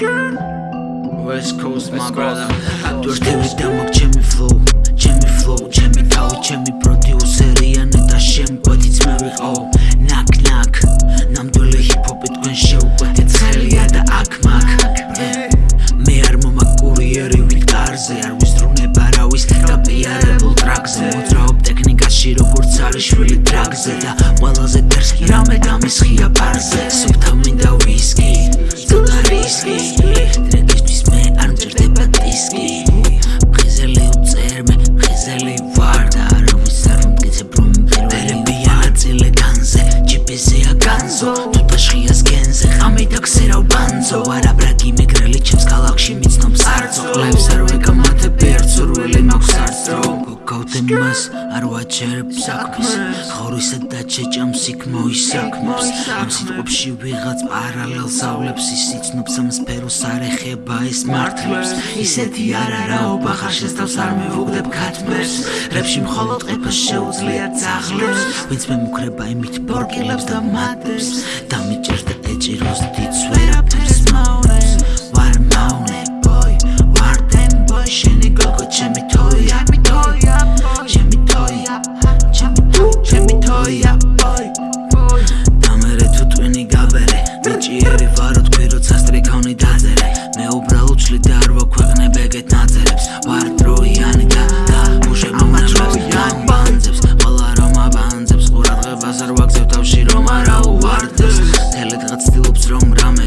West Coast my brother. Tu štiri da mag ჩემი flow. ჩემი flow ჩემი თავი ჩემი პროდიუსერი ანეტა შემ კვეთიც მე ვიყო ნაკ ნაკ ნამდვილი ჰიპ-ჰოპი თქვენ შეუკვეთეთ ხელია და აქ მაგ მე არ მომაკურიერი ვილკარზე არ ვისტრუნება რავის გაპიარებულ ტრაკზე მოძრაობ ტექნიკაში როგორც არის შვილი ტრაკზე და ყველაზე დერს რამე გამისხია ბარზე სუფთა ქსერავ ბანზო არა ბრაგი მეგრელი ჩემს ქალაქში მიცნობს არძო ყლებს არ ვეკამათებ ერთ სურვილი მაქვს არცდრო გოგოდემას არ ვაჩერებ საქმეს ხორისა და ჩეჭამს იქ მოისაქმებს ამ სიტყვებში ვიღაც პარალელს ავლებს ის იცნობს ამ სფეროს არ ეხება ეს მართლებს. ისეთი არა რაობა ხარ შესთავს არ მივუგდებ ქათმებს. რებში მხოლოდ ყიფას შეუძლია ძაღლებს. ვინც მე მუქრება იმით ბორკილებს და მატებს. დამიჭერს ჩემი თოია ბოი დამერე თუ ტვინი გაბერე. მიჭიერი ვარო თქვი როცა სტრიქავნი დაძერე. მე უბრალოდ შლი და არ ვაქვეყნებ ეგეთ ნაწერებს. ვარ დროიანი და და უშე მომნამებს ბანძებს ყველა რომ აბანძებს. ყურადღებას არ ვაგზავ თავში რომ არა უვარდეს თელეთღაც ცდილობს რომ რამე